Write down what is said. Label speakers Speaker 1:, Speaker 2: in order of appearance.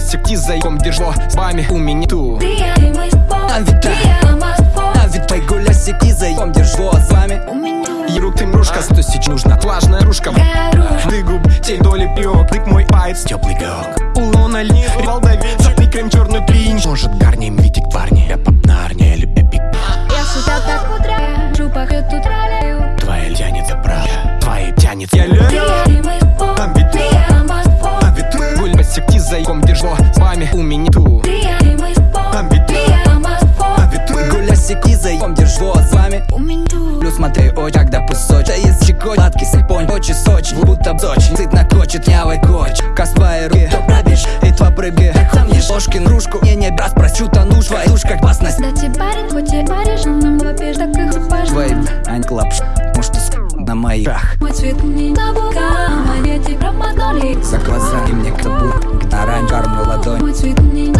Speaker 1: секти за иком держо с вами у меня ту
Speaker 2: Día y мы спор,
Speaker 3: А ведь так.
Speaker 2: día más фор
Speaker 3: А ведь пойгуля секи за иком держу с вами
Speaker 2: У меня
Speaker 1: Еру ты мрушка, сто сеч нужна Влажная ружка. Ты губ, тень доли пьёк. Тык мой пайц, теплый пёк Улона льни, волдовин Запни крем черный принч Может гарнем витик парни? Я поп на арне или эпик
Speaker 2: Я сюда так утра Шупах эту траляю
Speaker 1: Твоя тянется прав Твои тянет Я лю
Speaker 3: Пойгуля секи за иком держу с вами Плюс смотри, ой, когда пусочь. Да есть чекоть, сладкий сыпонь Очи сочь, будто дочь Цит накочет, нявой коч Косвая руки, то пробишь И тва прыги Там не ложкин кружку Не не раз просю, тону Твоя душ как опасность
Speaker 2: Да тебе парень, хоть и паришь Нам вопишь, так и хупаш
Speaker 3: Твои, ань клапш. Может, ты на моих
Speaker 2: Мой цвет не табука Мои дети промотали
Speaker 3: За глаза и мне кто будет Оранж, кормлю ладонь.
Speaker 2: Мой цвет не